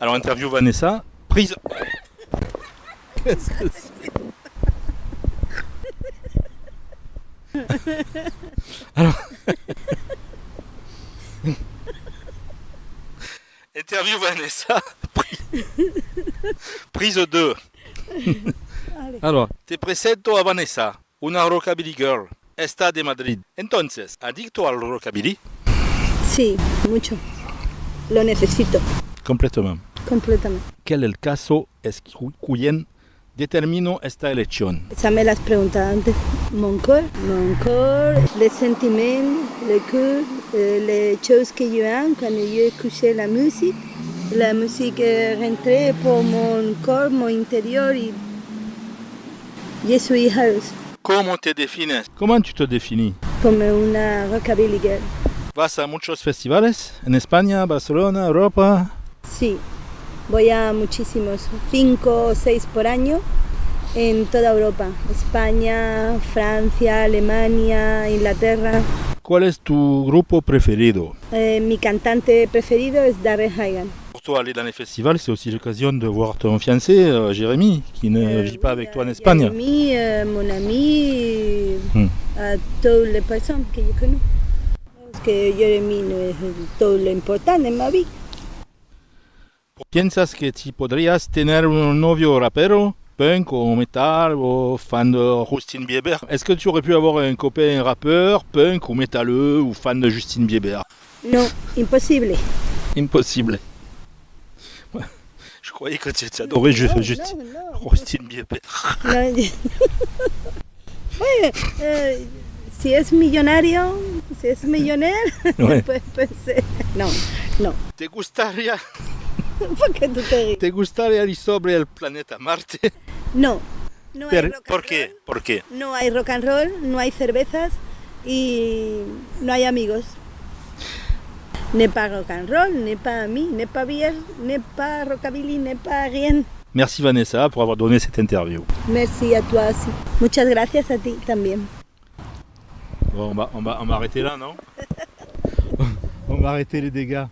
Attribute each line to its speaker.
Speaker 1: Alors, interview Vanessa. Prise. Qu'est-ce que c'est? Alors. interview Vanessa. Prise 2. Alors, te presento a Vanessa, una rockabilly girl. Está de Madrid. Entonces, ¿adicto al rockabilly?
Speaker 2: Sí, mucho. Lo necesito,
Speaker 1: Completamente.
Speaker 2: completamente.
Speaker 1: ¿Quel es el caso es quien determinó esta elección?
Speaker 2: Ça me l'as preguntado antes. Mon corps, mon corps, les sentiments, le cœur, euh, les choses que yo aime quand yo écoutais la musique. La musique est rentrée pour mon corps, mon intérieur y je suis heureuse
Speaker 1: ¿Cómo te defines? ¿Cómo tu te définis?
Speaker 2: como una rockabilly girl.
Speaker 1: ¿Vas a muchos festivales en España, Barcelona, Europa?
Speaker 2: Sí, voy a muchísimos, cinco o seis por año en toda Europa. España, Francia, Alemania, Inglaterra.
Speaker 1: ¿Cuál es tu grupo preferido?
Speaker 2: Eh, mi cantante preferido es Darren Hagan.
Speaker 1: Pour toi, aller dans les festivals, c'est aussi l'occasion de voir ton fiancé, euh, Jérémy, qui ne vit pas avec toi en Espagne.
Speaker 2: Jérémy, euh, mon ami,
Speaker 1: Hmm.
Speaker 2: a toutes les personnes que yo conozco. Parce que Jérémy no es todo lo importante en mi vida.
Speaker 1: ¿Piensas que si podrías tener un novio rapero, punk o metal o fan de Justin Bieber? Est-ce que tu aurais pu avoir un copain rappeur, punk ou métalleux ou fan de Justin Bieber?
Speaker 2: No, imposible.
Speaker 1: Impossible. Ouais. Je croyais que tu adorais Justin, Bieber.
Speaker 2: No, Bueno, eh, si es millonario, si es millonario,
Speaker 1: Ouais.
Speaker 2: pues, pues, eh, no, no.
Speaker 1: ¿Te gustaría,
Speaker 2: ¿Por qué tú te ríes?
Speaker 1: te gustaría ir sobre el planeta Marte?
Speaker 2: No, no hay
Speaker 1: Per-
Speaker 2: rock and
Speaker 1: ¿Por qué?
Speaker 2: roll,
Speaker 1: ¿Por qué?
Speaker 2: No hay rock and roll, no hay cervezas y no hay amigos. Ni para rock and roll, ni para mí, ni para beer, ni para rockabilly, ni para rien.
Speaker 1: Merci Vanessa pour avoir donné cette interview.
Speaker 2: Merci a toi aussi. Muchas gracias a ti también.
Speaker 1: Bon, on va, on va, on va arrêter là, non On va arrêter les dégâts.